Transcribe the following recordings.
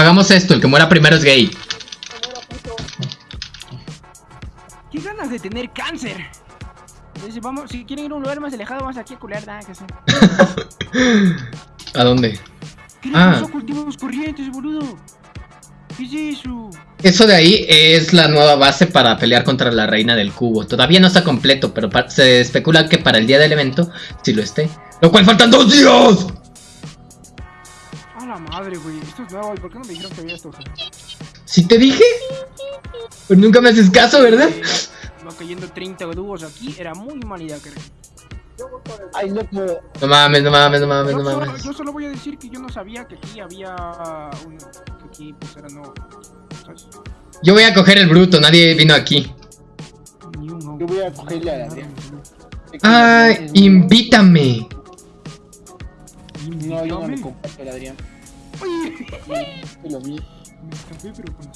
Hagamos esto, el que muera primero es gay. ¿Qué ganas de tener cáncer? Vamos, si quieren ir a un lugar más alejado, vamos aquí a culear, nada que hacer. ¿A dónde? ¿Qué Ah. pasó a cultivos corrientes, boludo? ¿Qué es eso? Eso de ahí es la nueva base para pelear contra la reina del cubo. Todavía no está completo, pero se especula que para el día del evento sí lo esté. Lo cual faltan dos días. Madre, güey. Esto es nuevo, ¿y por qué no me dijeron que había esto? ¿Sí te dije? Pero nunca me haces caso, ¿verdad? Va cayendo 30 dúos aquí, era muy mala idea, creo. Ay, loco. No mames, no mames, no mames, no solo, mames. yo solo voy a decir que yo no sabía que aquí había un... que aquí pues era no... ¿Sabes? Yo voy a coger el bruto, nadie vino aquí. Yo voy a cogerle a la Adrián. Ay, invítame. No, yo no me comparto la Adrián. Yo lo vi. me escapé, pero con...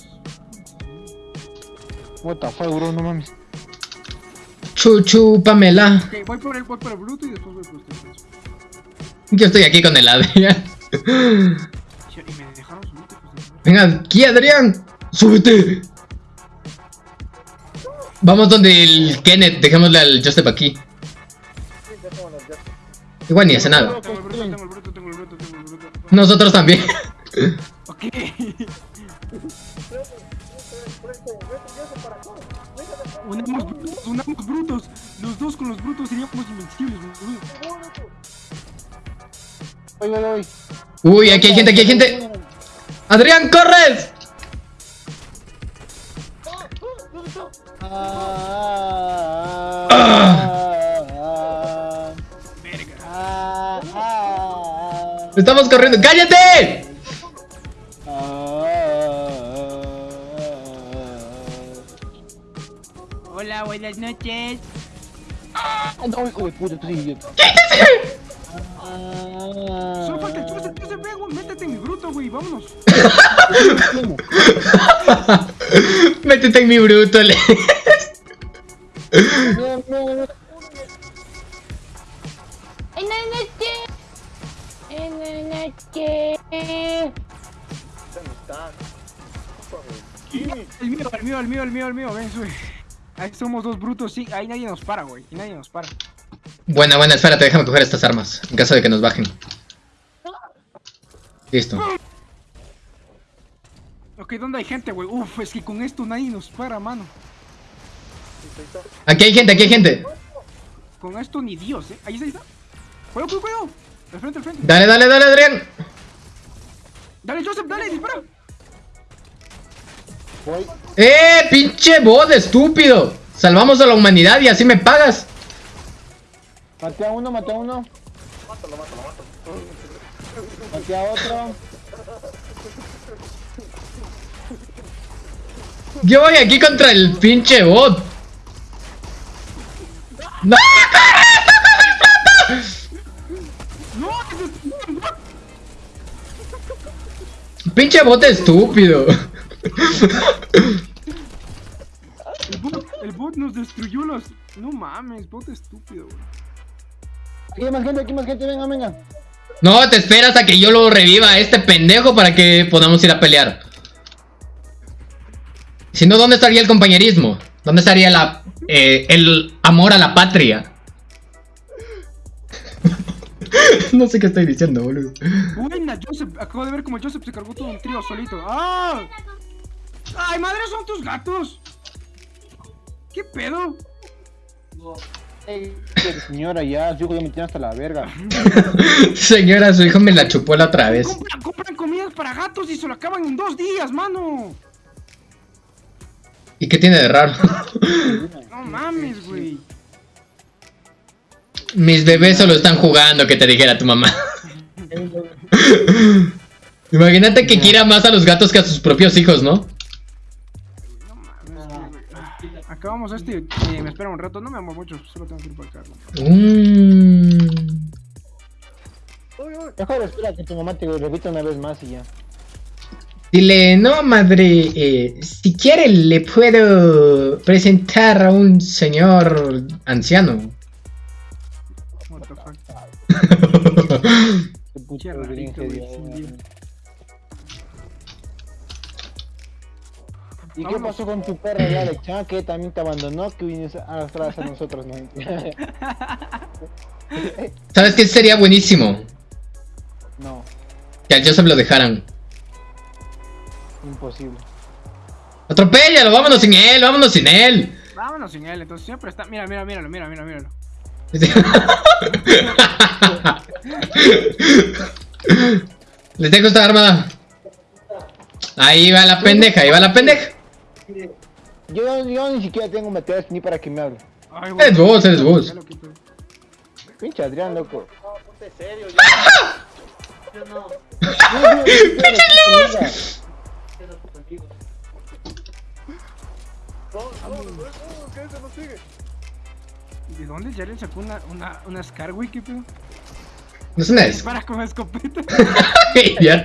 What the fuck, bro, no mames. Chuchu, Pamela. Ok, voy por el, voy por el bruto y después voy por ustedes. Yo estoy aquí con el Adrián. Sí, Y me dejaron subir, pues, de- Venga, aquí, Adrián. Súbete. Vamos donde el Kenneth. Dejémosle al Joseph aquí. Igual ni hace nada. Nosotros también. Ok. Unamos brutos, unamos brutos. Los dos con los brutos seríamos invencibles, voy, voy. Uy, aquí hay gente, aquí hay gente. Adrián, corres. Estamos corriendo. ¡Cállate! Hola, buenas noches. Ah, no, hijo de puta, tú eres idiota. Solo falta Joseph, ve, güey, métete en mi bruto, güey, vámonos. Métete en mi bruto, le. El mío, el mío, el mío, el mío, el mío, ven, sube. Ahí somos dos brutos, sí, ahí nadie nos para, güey, y nadie nos para. Buena, buena, espérate, déjame coger estas armas. En caso de que nos bajen. Listo. Ok, ¿dónde hay gente, güey? Uf, es que con esto nadie nos para, mano. Aquí hay gente, aquí hay gente. Con esto ni Dios, ¿eh? Ahí está, ahí está. Cuidado, cuidado, cuidado. Al frente, al frente. Dale, dale, dale, Adrián. Dale, Joseph, dale, dispara. Voy. ¡Eh, pinche bot, estúpido! Salvamos a la humanidad y así me pagas. Maté a uno, maté a uno. Maté a otro. Yo voy aquí contra el pinche bot. ¡No! No, ese es un bot. ¡Pinche bot estúpido! El bot, el bot nos destruyó los... No mames, bot estúpido, güey. Aquí hay más gente, aquí hay más gente, venga, venga. No, te esperas a que yo lo reviva a este pendejo para que podamos ir a pelear. Si no, ¿dónde estaría el compañerismo? ¿Dónde estaría la, eh, el amor a la patria? no sé qué estoy diciendo, boludo. Buena, Joseph. Acabo de ver como Joseph se cargó todo un trío solito. ¡Ah! ¡Ay, madre, son tus gatos! ¿Qué pedo? Ey, señora, ya, su hijo ya me tiene hasta la verga. Señora, su hijo me la chupó la otra vez. Compran, compran comidas para gatos y se lo acaban en dos días, mano. ¿Y qué tiene de raro? No mames, güey. Mis bebés solo están jugando, que te dijera tu mamá. Imagínate que quiera más a los gatos que a sus propios hijos, ¿no? No mames, güey. Acabamos este. eh, me espera un rato. No me amo mucho. Solo tengo que ir para acá. Mm. Mejor espera que tu mamá te repita una vez más y ya. Dile, no, madre, eh, si quiere le puedo presentar a un señor anciano. Qué puto rarito, güey. ¿Y qué pasó con tu perra de Alex? Ah, que también te abandonó, que vienes a arrastrar a nosotros, ¿no? ¿Sabes qué sería buenísimo? no, Que al Joseph lo dejaran. imposible. Atropéllalo, vámonos sin él, vámonos sin él. Vámonos sin él, entonces siempre está. Mira, mira, míralo, mira, mira, míralo. Les dejo esta arma. Ahí va la pendeja, ahí va la pendeja. Yo, yo ni siquiera tengo meteoros ni para que me hable. Ay, Eres vos, eres vos. Pinche Adrián, loco. Ponte serio, yo. Yo no. ¡Pinche. No, no, no, no, no. ¿Y ¿De dónde Jaren sacó una, una, una Scarwick, qué pedo? No es una es. Dispara con escopeta. Ya.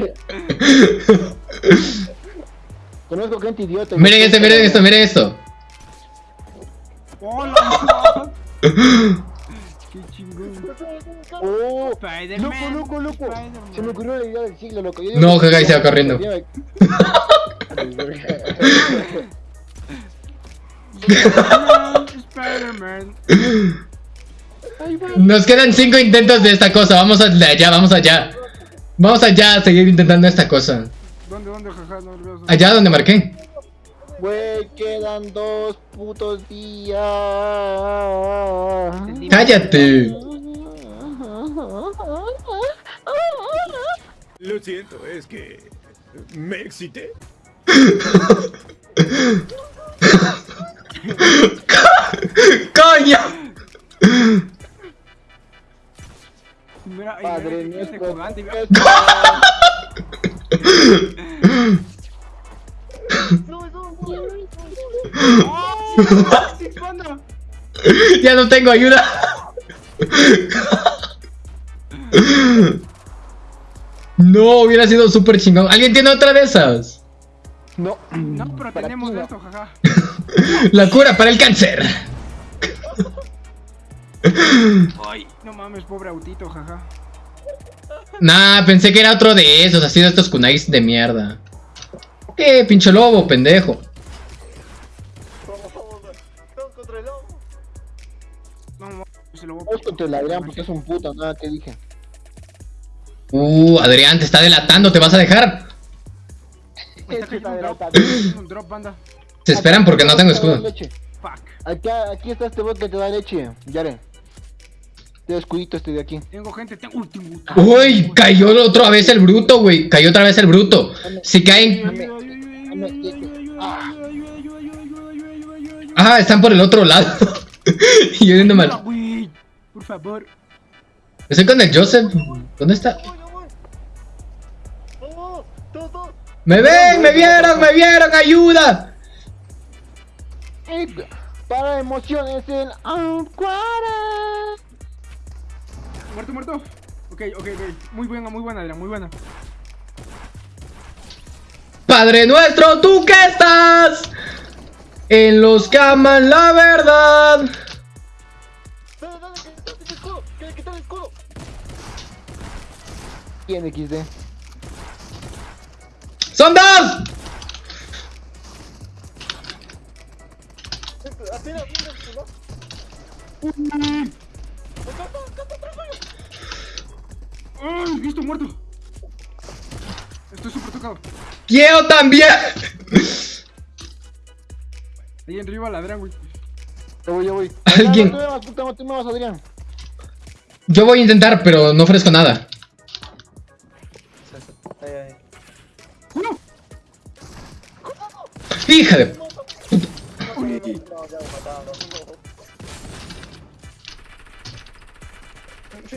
Conozco gente idiota. Miren esto, miren esto, miren esto. ¡Hola! ¡Qué chingón! Oh, Spider-Man. loco, loco, loco. Se me ocurrió la idea del siglo, loco. Yo No, y se va corriendo. Spider-Man. Nos quedan cinco intentos de esta cosa. Vamos allá, vamos allá. Vamos allá a seguir intentando esta cosa. ¿Dónde, dónde, jaja? No veo. Allá donde marqué. Güey, quedan dos putos días. Cállate. Lo siento, es que me excité. ¡Coño! Mira, Padre mira, este. Ya no tengo ayuda. No, hubiera sido súper chingón. ¿Alguien tiene otra de esas? No, No, pero Para tenemos no. esto, jaja. La cura para el cáncer. Ay, no mames, pobre autito, jaja. Nah, pensé que era otro de esos, así de estos kunais de mierda. ¿Qué, pinche lobo, pendejo? Estamos contra el lobo. No mames, se lo voy vamos contra el Adrián porque es un puto, nada que dije. Uh, Adrián, te está delatando, ¿te vas a dejar? Me está cayendo un drop. Adelantado. me está cayendo un drop, banda. Se esperan porque no tengo escudo. Fuck. Aquí, aquí está este bot que te da leche, Yare. Te da escudito este de aquí. Tengo gente, tengo último. Uy, cayó otra vez el bruto, güey. Cayó otra vez el bruto. Si caen... Ah, están por el otro lado. y yo viendo mal. Por favor. Estoy con el Joseph. ¿Dónde está? ¡Me ven! ¡Me vieron! ¡Me vieron! ¡Ayuda! Para emociones el Anquara. Muerto, muerto. Ok, ok, ok. Muy buena, muy buena, Adrián, muy buena. Padre nuestro, ¿tú qué estás? En los que aman la verdad. Dale, dale, que quita el escudo. Que le quita el escudo. ¿Quién XD? Atrás tuyo. ¡Ay, listo, muerto! Estoy súper tocado. ¡Quiero también! Ahí arriba el Adrián, güey. Yo voy, yo voy. Alguien- tú me vas, Adrián. Yo voy a intentar, pero no ofrezco nada. ¡Hija de... Uy.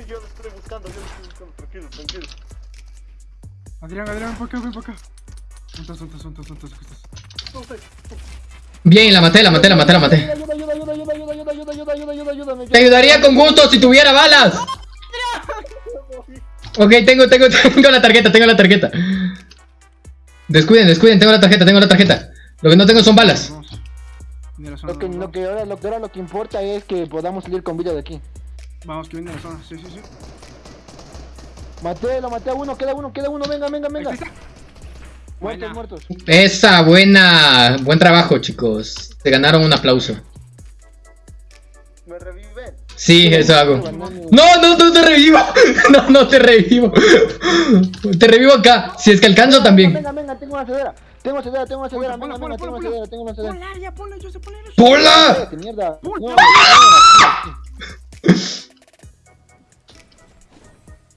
Yo lo estoy buscando, yo lo estoy buscando. Tranquilo, tranquilo. Adrián, Adrián, para acá, ven para acá. ¿Dónde estás, dónde estás, dónde estás, dónde estás? No sé. Bien, la maté, la maté, la maté, la maté. Ayuda, ayuda, ayuda, ayuda, ayuda, ayuda, ayuda, ayuda, ayuda, ayuda, ayuda, me Te ayudaría con gusto si tuviera balas. Ok, tengo, tengo, tengo la tarjeta, tengo la tarjeta. Descuiden, descuiden, tengo la tarjeta, tengo la tarjeta. Lo que no tengo son balas. La zona, Lo que, vamos. lo que ahora, lo que ahora lo que importa es que podamos salir con vida de aquí. Vamos, que viene la zona. Sí, sí, sí. Maté, lo maté a uno, queda uno, queda uno, venga, venga, venga. Ahí está. Muertos, muertos. Esa, buena. Buen trabajo, chicos. Te ganaron un aplauso. Me reviven. Sí, eso hago. No, no, no te revivo. No, no te revivo. Te revivo acá. Si es que alcanzo también. Venga, venga, tengo una cedera. Tengo una cedera, tengo una cedera. Ponla, Venga, ponla, venga, tengo ponla, una ponla. cedera, tengo una cedera. Ponla, ya, ponla, yo sé poner eso. ¡Pola! Cállate, mierda.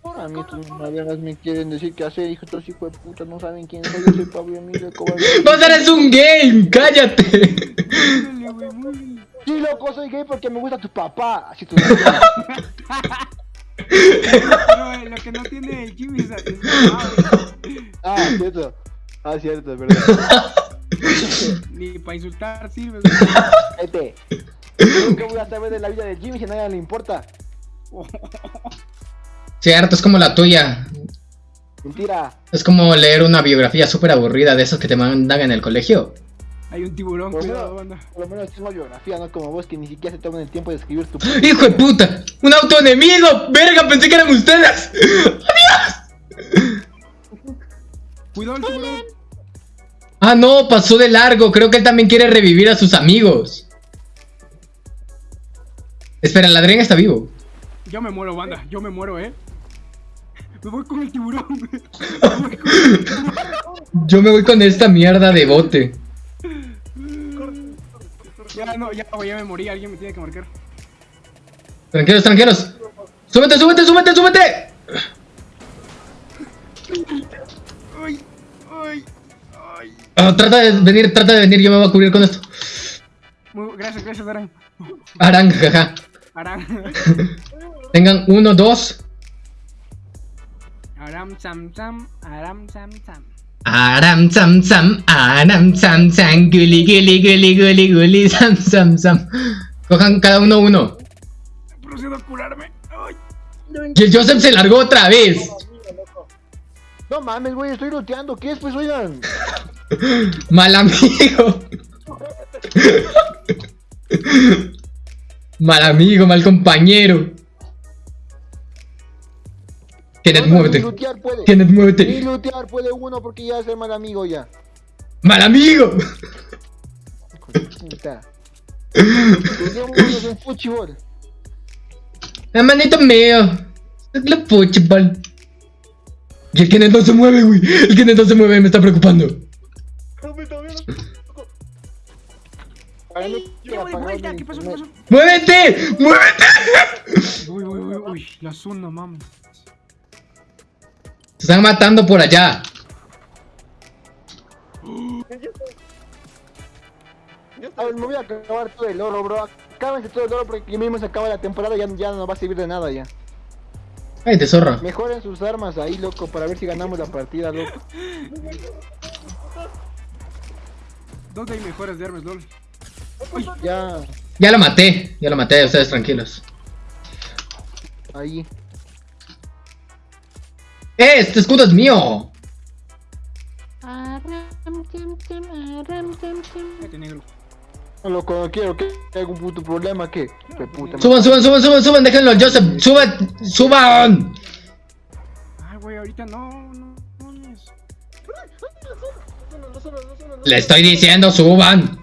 No, A mí tus maderas me quieren decir qué hacer, hijo, estos hijos de puta no saben quién soy, yo soy Pablo Emilio Cobarde. ¡Vos eres un game! ¡Cállate! Sí, loco, soy gay porque me gusta tu papá. Así tu Pero eh, lo que no tiene el Jimmy es es mamá, Ah, cierto. Ah, cierto, es verdad. Ni para insultar sirve. Vete. Yo que voy a saber de la vida de Jimmy si a nadie le importa. Cierto, es como la tuya. Mentira. Es como leer una biografía súper aburrida de esos que te mandan en el colegio. Hay un tiburón, Por lo cuidado, menos- banda. por lo menos tengo biografía, no como vos que ni siquiera se toman el tiempo de escribir tu... ¡Hijo de puta! ¡Un auto enemigo! ¡Verga! Pensé que eran ustedes. Cuidado el tiburón. Ah, no, pasó de largo. Creo que él también quiere revivir a sus amigos. Espera, el ladrón está vivo. Yo me muero, banda. Yo me muero, eh. Me voy con el tiburón. Me voy con el tiburón. Yo me voy con esta mierda de bote. Ya, no, ya, ya me morí. Alguien me tiene que marcar. Tranquilos, tranquilos. ¡Súbete, súbete, súbete, súbete! Ay, ay, trata de venir, trata de venir. Yo me voy a cubrir con esto. Muy- gracias, gracias, Aran. Arang, jaja. Aran. Tengan uno, dos. Aram, sam, sam. Aram, sam, sam. Aram sam sam, aram sam sam, guli guli guli guli guli sam sam sam. Cojan cada uno uno. Procedo a curarme. Ay. Y el Joseph se largó otra vez. No mames, güey, estoy looteando. ¿Qué es, pues, oigan? Mal amigo. Mal amigo, mal compañero. Kenneth, No, no, Ni muévete. Kenneth, Ni muévete. lootear puede uno porque ya es el mal amigo ya. Mal amigo. Puta. En fútbol. Hermanito mío. Es fútbol. Y el Kenneth no se mueve, güey. El Kenneth no se mueve, me está preocupando. Para mí, que Llevo de apagaron vuelta. el ¿Qué pasó? ¿Qué internet. pasó? ¡Muévete! ¡Muévete! Uy, uy, uy, uy. La zona, mami. Se están matando por allá. A ver, me voy a acabar todo el oro, bro. Acábense todo el oro porque aquí mismo se acaba la temporada y ya, ya no va a servir de nada ya. Ay, zorra. Mejoren sus armas ahí, loco, para ver si ganamos la partida, loco. ¿Dónde hay mejores de armas, LOL? Ya, Ya lo maté. Ya lo maté, ustedes tranquilos. ahí. ¡Eh! Este escudo es mío. No quiero que haya algún puto problema puta Suban, suban, suban, suban, suban. Déjenlo al Joseph. Suban, suban. Ay, güey, ahorita no, no, no. no es- No, no, no, no, no, no, no. Le estoy diciendo, suban.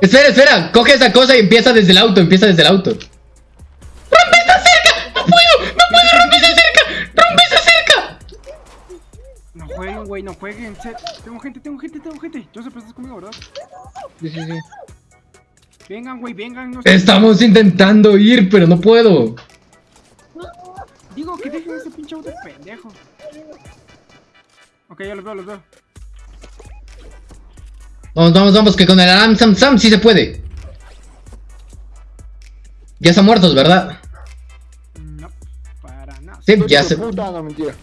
Espera, espera. Coge esa cosa y empieza desde el auto. Empieza desde el auto. ¡Rompe esa cerca! ¡No puedo! ¡No puedo romper esa cerca! ¡Rompe esa cerca! No jueguen, güey, no jueguen. Tengo gente, tengo gente, tengo gente. Joseph, estás conmigo, ¿verdad? Sí, sí, sí. Vengan, güey, vengan. No sé. Estamos intentando ir, pero no puedo. Digo que dejen ese pinche auto pendejo. Ok, ya los veo, los veo. Vamos, vamos, vamos, que con el Aram Sam Sam sí se puede. Ya están muertos, ¿verdad? No, para nada. Sí, ya se. Puta, no, mentira.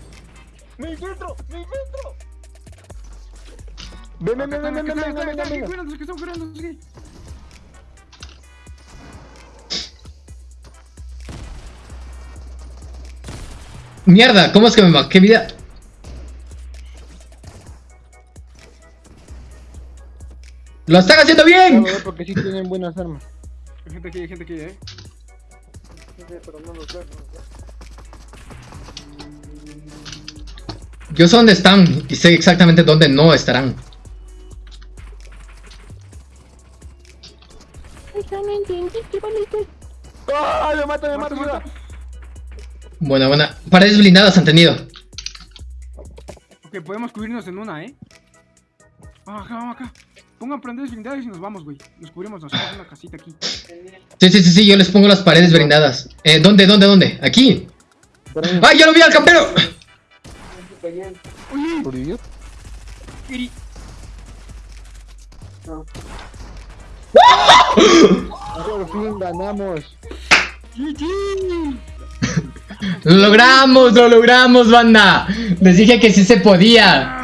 ¡Me infiltro! ¡Me infiltro! Ven, ven, ven, ven, están, ven, ven, están, ven, ven, ven. que- Mierda, ¿cómo es que me ma- ¿Qué vida? ¡Lo están haciendo bien! Claro, porque sí tienen buenas armas. Hay gente aquí, hay gente aquí, eh. Pero no los veo, no. Yo sé dónde están y sé exactamente dónde no estarán. ¡Ah! ¡Me mata, me mata! Muerto. Buena, buena. Paredes blindadas han tenido. Ok, podemos cubrirnos en una, ¿eh? Vamos acá, vamos acá. Pongan prenderes blindados y nos vamos, güey. Nos cubrimos, nos hacemos una casita aquí. Sí, sí, sí, sí, yo les pongo las paredes blindadas. Eh, ¿dónde, dónde, dónde? Aquí. ¡Ay, ya lo vi al campero! Oye, por idiota. Iri. Por fin ganamos. ¡Lo logramos, lo logramos, banda! Les dije que sí se podía.